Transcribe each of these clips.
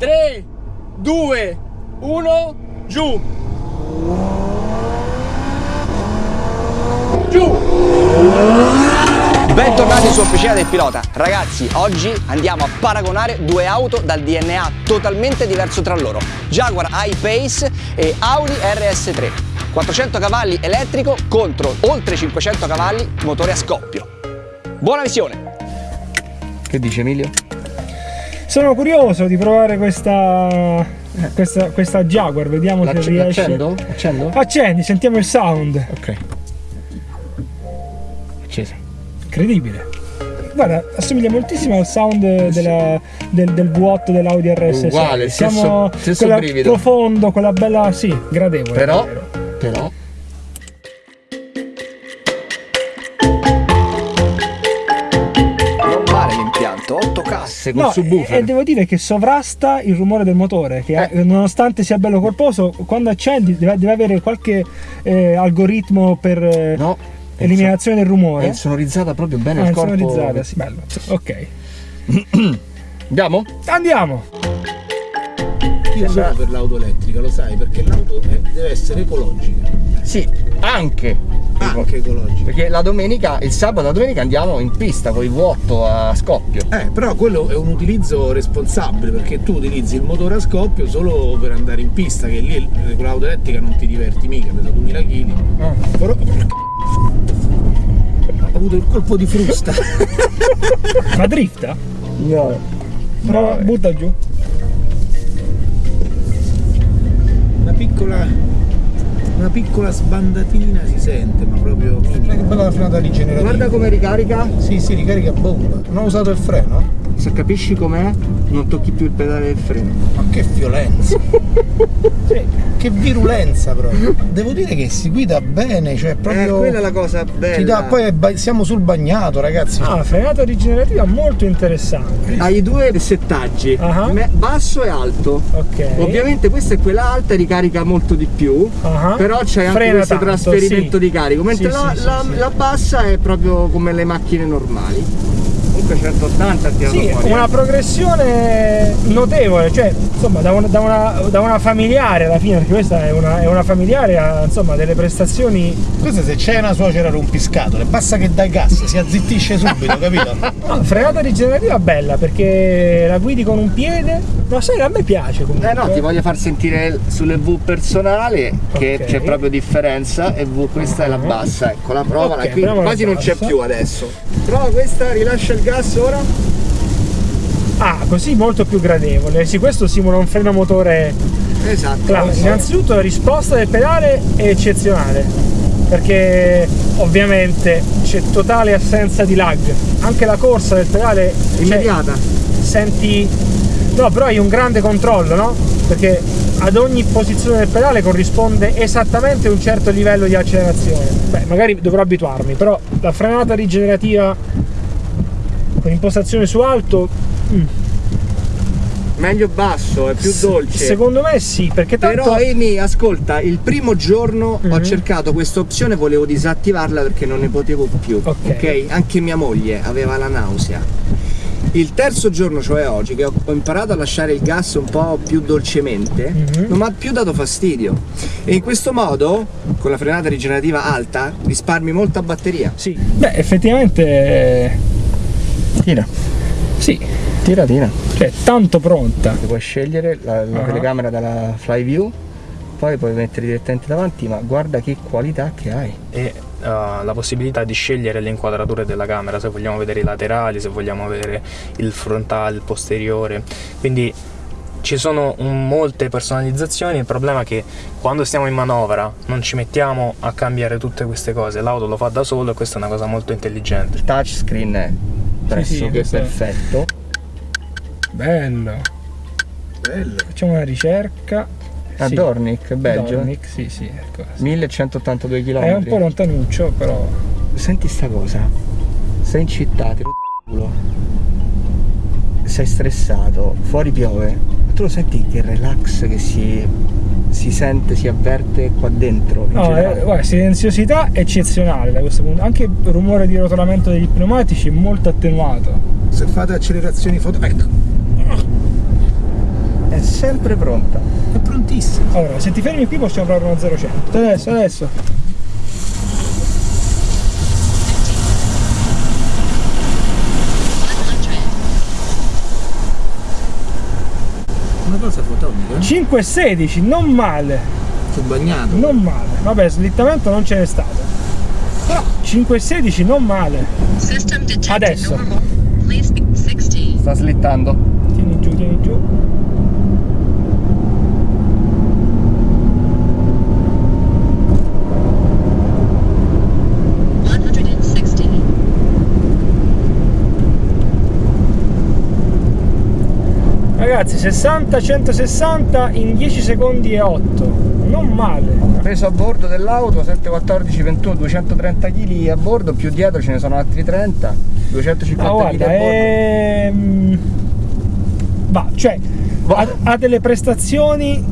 3, 2, 1, giù. Giù. Bentornati su Officina del Pilota. Ragazzi, oggi andiamo a paragonare due auto dal DNA totalmente diverso tra loro. Jaguar I-Pace e Audi RS3. 400 cavalli elettrico contro oltre 500 cavalli motore a scoppio. Buona visione! Che dice Emilio? Sono curioso di provare questa, questa, questa Jaguar, vediamo se riesce. Accendo? Accendo? Accendi, sentiamo il sound. Ok. Accesa. Incredibile. Guarda, assomiglia moltissimo al sound della, del, del V8 dell'Audi RS6. Uguale, Siamo stesso- stesso quella brivido. profondo, quella bella, sì, gradevole. Però, però, 8 casse col No, subwoofer. e, devo dire che sovrasta il rumore del motore, che Eh. nonostante sia bello corposo, quando accendi deve, deve avere qualche eh, algoritmo per eh, No, eliminazione del è rumore. insonorizzata proprio bene Ah, il corpo. insonorizzata, sì, bello. Ok. Andiamo? Andiamo! Io sono per l'auto elettrica, lo sai, perché l'auto deve essere ecologica, Sì, anche. Anche ecologica. Perché la domenica, il sabato e la domenica andiamo in pista con i V8 a scoppio. Eh, però quello è un utilizzo responsabile, perché tu utilizzi il motore a scoppio solo per andare in pista, che lì con l'auto elettrica non ti diverti mica, pesa 2000 kg. Ah. Però... Ho avuto il colpo di frusta. Ma drifta? No. Prova, butta giù. Una piccola... Una piccola sbandatina si sente, ma proprio minima. Che bella la frenata rigenerativa. Guarda come ricarica. Sì, sì, ricarica bomba. Non ho usato il freno. Se capisci com'è, non tocchi più il pedale del freno. Ma che violenza. Che virulenza proprio. Devo dire che si guida bene, cioè proprio. Eh, la cosa bella. ti dà- poi è ba- siamo sul bagnato, ragazzi. Ah, frenata rigenerativa molto interessante. Hai due settaggi, Ah. me- basso e alto. Ok. Ovviamente questa è quella alta, ricarica molto di più, Ah. però c'è anche Frena questo tanto, trasferimento sì. di carico, mentre Sì, la, sì, sì, la- sì. la bassa è proprio come le macchine normali. Comunque 180 ha tirato Sì, fuori. una eh. progressione notevole, cioè insomma da una, da una- da una familiare alla fine, perché questa è una, è una familiare, ha insomma delle prestazioni. Questa se c'è una suocera rompiscatole, basta che dai gas, si azzittisce subito, capito? No, frenata rigenerativa bella perché la guidi con un piede, ma sai, a me piace comunque. Eh no, ti voglio far sentire sulle V personale che Ok. c'è proprio differenza e V questa è la bassa, ecco la prova, Ok, qui quasi non c'è più adesso. Prova questa, rilascia il gas ora. Ah, così molto più gradevole. Sì, questo simula un freno motore Esatto. classico. Innanzitutto la risposta del pedale è eccezionale. Perché ovviamente c'è totale assenza di lag. Anche la corsa del pedale cioè, Immediata. senti. No, però hai un grande controllo, no? Perché ad ogni posizione del pedale corrisponde esattamente un certo livello di accelerazione. Beh, magari dovrò abituarmi, però la frenata rigenerativa con impostazione su alto, mm, Meglio basso, è più dolce. secondo me sì, perché tanto Però Amy, ascolta, il primo giorno ho Mhm. cercato questa opzione, volevo disattivarla perché non ne potevo più. Ok. Anche mia moglie aveva la nausea. Il terzo giorno, cioè oggi, che ho imparato a lasciare il gas un po' più dolcemente, Mhm. non mi ha più dato fastidio. E in questo modo, con la frenata rigenerativa alta, risparmi molta batteria. sì. Beh, effettivamente eh, Tira, sì, tira, tira. cioè tanto pronta. Puoi scegliere la, la Ah. telecamera dalla fly view, poi puoi mettere direttamente davanti, ma guarda che qualità che hai. e uh, la possibilità di scegliere le inquadrature della camera, se vogliamo vedere i laterali, se vogliamo vedere il frontale, il posteriore. Quindi ci sono un- molte personalizzazioni, il problema è che quando stiamo in manovra non ci mettiamo a cambiare tutte queste cose, l'auto lo fa da solo e questa è una cosa molto intelligente. Il touchscreen è pressoché questo è- perfetto. Bello. Bello. Facciamo una ricerca. A Sì. Dornick, Belgio. Dornick, sì, sì. ecco. 1182 km. È un po' lontanuccio, però. Senti sta cosa. Sei in città, ti culo. Sei stressato, fuori piove. Tu lo senti che relax che si, si sente, si avverte qua dentro? in No, generale? eh, guarda, silenziosità eccezionale da questo punto. Anche il rumore di rotolamento degli pneumatici è molto attenuato. Se fate accelerazioni foto... Ecco. È sempre pronta. È prontissimo. Allora, se ti fermi qui possiamo provare uno 0-100. Adesso, adesso. Una cosa fotonica. 5-16, non male, Sul bagnato. non male. Vabbè, slittamento non ce n'è stato. Però 5-16 non male. Adesso. normal. Please be 60. Sta slittando. Tieni giù, tieni giù. Ragazzi, 60-160 in 10 secondi e 8. Non male. Preso a bordo dell'auto 714 21 230 kg a bordo, più dietro ce ne sono altri 30, 250 Ma kg a ehm... Va, cioè, ha, ha delle prestazioni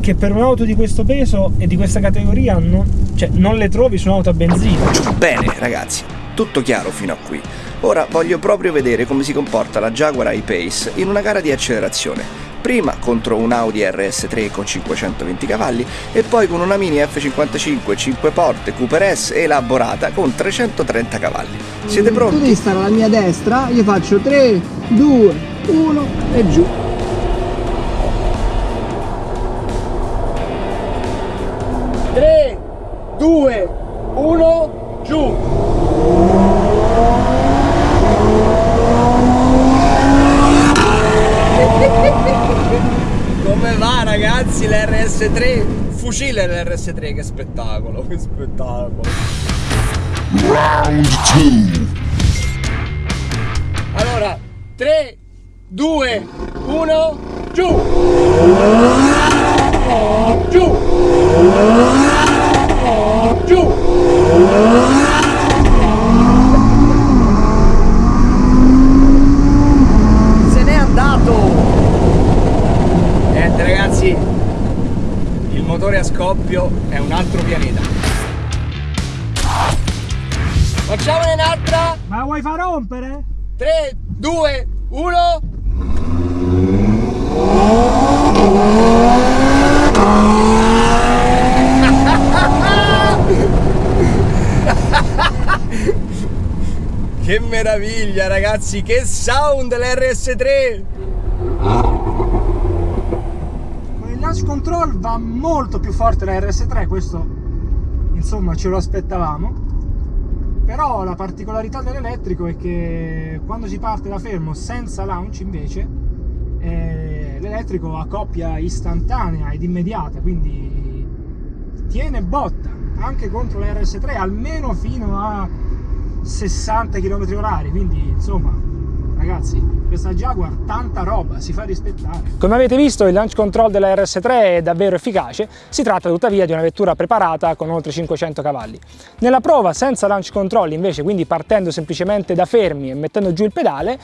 che per un'auto di questo peso e di questa categoria non, cioè, non le trovi su un'auto a benzina. Bene ragazzi, tutto chiaro fino a qui. Ora voglio proprio vedere come si comporta la Jaguar I-Pace in una gara di accelerazione. Prima contro un Audi RS3 con 520 cavalli e poi con una Mini F55 5 porte Cooper S elaborata con 330 cavalli. Siete Tu pronti? devi stare alla mia destra, io faccio 3, 2, 1 e giù. Tre, due, uno, giù. Come va ragazzi l'RS3? Fucile l'RS3, che spettacolo, che spettacolo. Allora, tre, due, uno, giù. Giù. Giù. Se n'è andato! Niente ragazzi, il motore a scoppio è un altro pianeta. Facciamone un'altra. Ma vuoi far rompere? 3, 2, 1. Che meraviglia ragazzi, che sound l'RS3! Launch control va molto più forte la RS3, questo insomma ce lo aspettavamo. Però la particolarità dell'elettrico è che quando si parte da fermo senza launch invece eh, l'elettrico ha coppia istantanea ed immediata, quindi tiene botta anche contro la RS3 almeno fino a 60 km h quindi insomma ragazzi questa Jaguar tanta roba si fa rispettare. Come avete visto il launch control della RS3 è davvero efficace. Si tratta tuttavia di una vettura preparata con oltre 500 cavalli. Nella prova senza launch control invece quindi partendo semplicemente da fermi e mettendo giù il pedale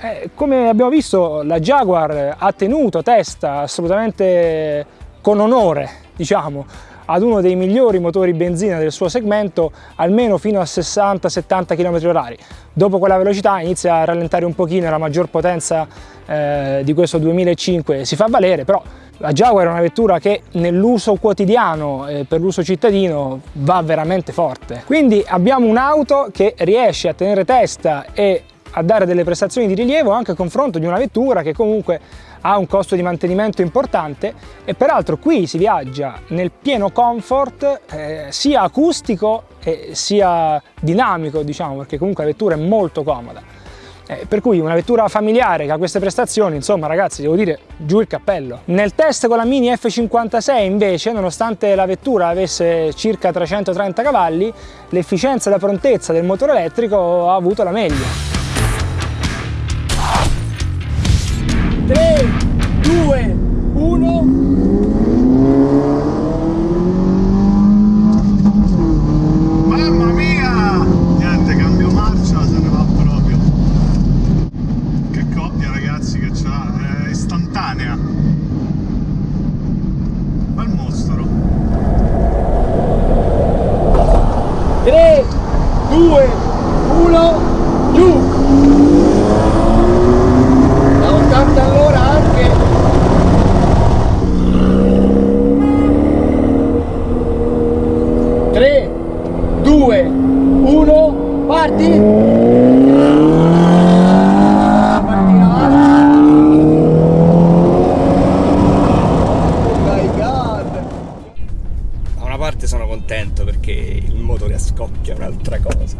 eh, come abbiamo visto la Jaguar ha tenuto testa assolutamente con onore diciamo ad uno dei migliori motori benzina del suo segmento almeno fino a 60-70 km h dopo quella velocità inizia a rallentare un pochino e la maggior potenza eh, di questo 2005 si fa valere però la Jaguar è una vettura che nell'uso quotidiano eh, per l'uso cittadino va veramente forte. Quindi abbiamo un'auto che riesce a tenere testa e a dare delle prestazioni di rilievo anche a confronto di una vettura che comunque ha un costo di mantenimento importante e peraltro qui si viaggia nel pieno comfort eh, sia acustico e sia dinamico diciamo perché comunque la vettura è molto comoda. Eh, per cui una vettura familiare che ha queste prestazioni insomma ragazzi devo dire giù il cappello. Nel test con la Mini F56 invece nonostante la vettura avesse circa 330 cavalli l'efficienza e la prontezza del motore elettrico ha avuto la meglio 3, 2, 1. Mamma mia! Niente, cambio marcia, se ne va proprio. Che coppia ragazzi che c'ha, è istantanea. Bel mostro. 3, 2, 1, giù! Da 80 all'ora anche scoppia un'altra cosa.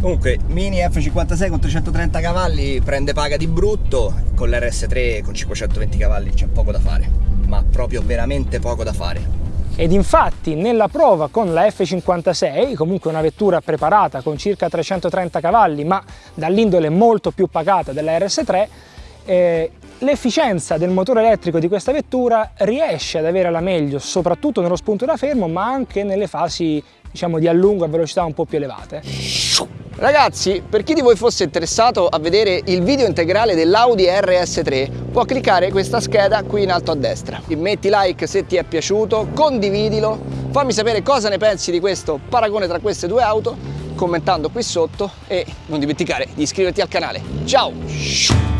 Comunque, Mini F56 con 330 cavalli prende paga di brutto, con l'RS3 con 520 cavalli c'è poco da fare, ma proprio veramente poco da fare. Ed infatti nella prova con la F56, comunque una vettura preparata con circa 330 cavalli ma dall'indole molto più pacata della RS3, eh, l'efficienza del motore elettrico di questa vettura riesce ad avere la meglio soprattutto nello spunto da fermo ma anche nelle fasi diciamo di allungo a velocità un po' più elevate. Ragazzi, per chi di voi fosse interessato a vedere il video integrale dell'Audi RS3, può cliccare questa scheda qui in alto a destra. Metti like se ti è piaciuto, condividilo, fammi sapere cosa ne pensi di questo paragone tra queste due auto, commentando qui sotto e non dimenticare di iscriverti al canale. Ciao!